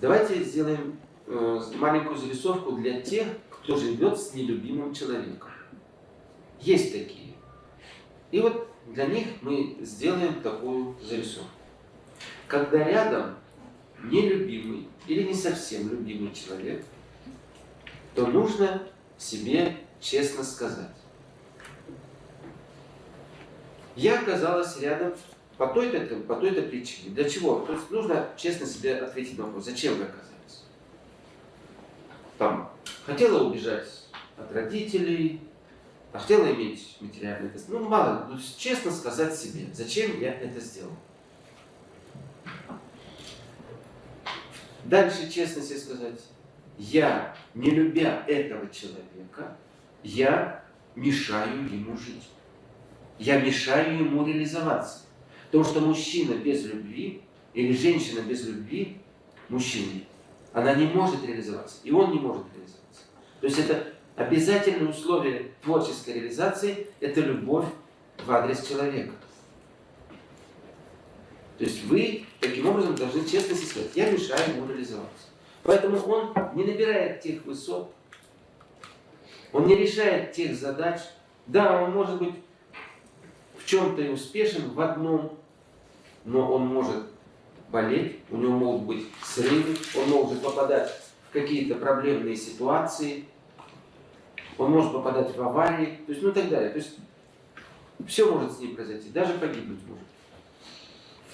Давайте сделаем э, маленькую зарисовку для тех, кто живет с нелюбимым человеком. Есть такие. И вот для них мы сделаем такую зарисовку. Когда рядом нелюбимый или не совсем любимый человек, то нужно себе честно сказать. Я оказалась рядом по той-то по той-то причине. Для чего? То есть нужно честно себе ответить на вопрос, зачем вы оказались? Там, хотела убежать от родителей, а хотела иметь материальный тест. Ну, мало, ну, честно сказать себе, зачем я это сделал. Дальше честно себе сказать, я, не любя этого человека, я мешаю ему жить. Я мешаю ему реализоваться. Потому что мужчина без любви или женщина без любви, мужчина, она не может реализоваться. И он не может реализоваться. То есть это обязательное условие творческой реализации – это любовь в адрес человека. То есть вы таким образом должны честно сказать, я мешаю ему реализоваться. Поэтому он не набирает тех высот, он не решает тех задач. Да, он может быть в чем-то и успешен, в одном, но он может болеть, у него могут быть срывы, он может попадать в какие-то проблемные ситуации, он может попадать в аварии, то есть, ну и так далее. То есть, все может с ним произойти, даже погибнуть может.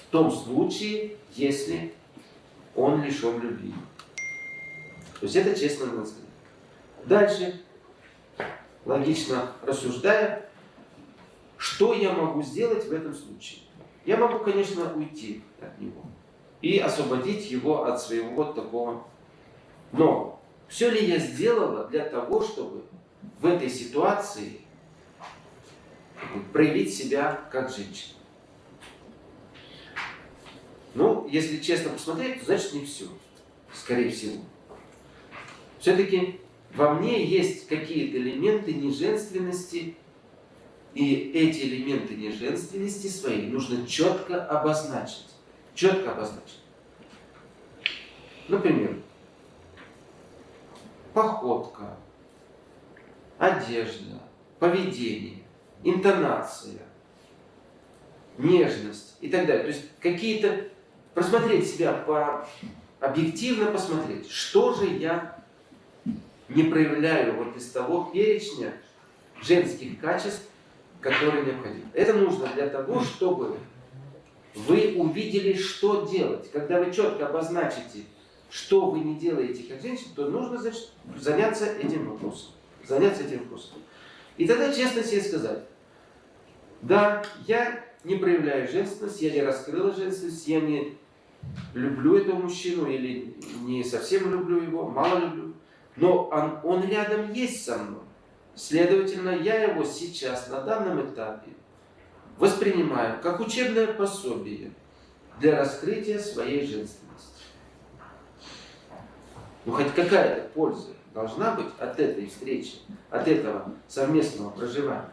В том случае, если он лишен любви. То есть это честно надо сказать. Дальше, логично рассуждая, что я могу сделать в этом случае? Я могу, конечно, уйти от него и освободить его от своего вот такого. Но все ли я сделала для того, чтобы в этой ситуации проявить себя как женщина? Ну, если честно посмотреть, то значит не все, скорее всего. Все-таки во мне есть какие-то элементы неженственности, и эти элементы неженственности свои нужно четко обозначить. Четко обозначить. Например, походка, одежда, поведение, интонация, нежность и так далее. То есть какие-то, просмотреть себя, по, объективно посмотреть, что же я не проявляю вот из того перечня женских качеств, которые необходимы. Это нужно для того, чтобы вы увидели, что делать. Когда вы четко обозначите, что вы не делаете как женщина, то нужно значит, заняться этим вопросом. Заняться этим вопросом. И тогда честно себе сказать, да, я не проявляю женственность, я не раскрыла женственность, я не люблю этого мужчину или не совсем люблю его, мало люблю, но он, он рядом есть со мной. Следовательно, я его сейчас, на данном этапе, воспринимаю как учебное пособие для раскрытия своей женственности. Ну, хоть какая-то польза должна быть от этой встречи, от этого совместного проживания.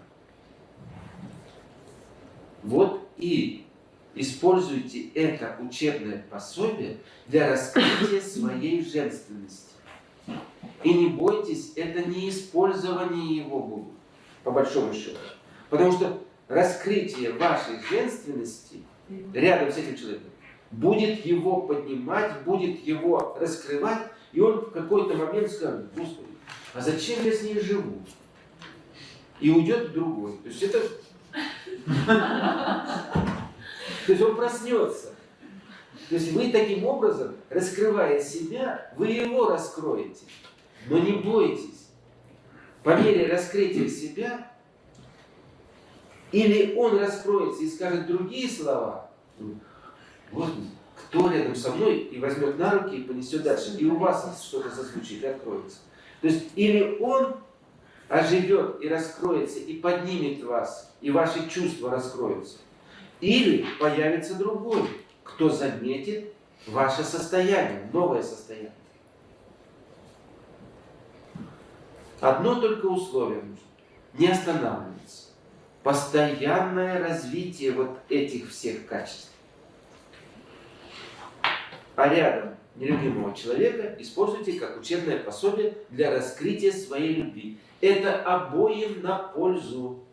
Вот и используйте это учебное пособие для раскрытия своей женственности. И не бойтесь, это не использование его будет, по большому счету. Потому что раскрытие вашей женственности рядом с этим человеком будет его поднимать, будет его раскрывать, и он в какой-то момент скажет, Господи, а зачем я с ней живу? И уйдет другой. То есть это... То есть он проснется. То есть вы таким образом, раскрывая себя, вы его раскроете. Но не бойтесь. По мере раскрытия себя, или он раскроется и скажет другие слова, вот кто рядом со мной и возьмет на руки и понесет дальше, и у вас что-то зазвучит и откроется. То есть или он оживет и раскроется, и поднимет вас, и ваши чувства раскроются, или появится другой, кто заметит ваше состояние, новое состояние. Одно только условие нужно. Не останавливаться. Постоянное развитие вот этих всех качеств. А рядом нелюбимого человека используйте как учебное пособие для раскрытия своей любви. Это обоим на пользу.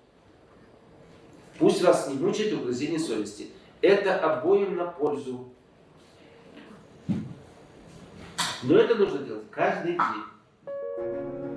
Пусть вас не мучает угрызение совести. Это обоим на пользу. Но это нужно делать каждый день.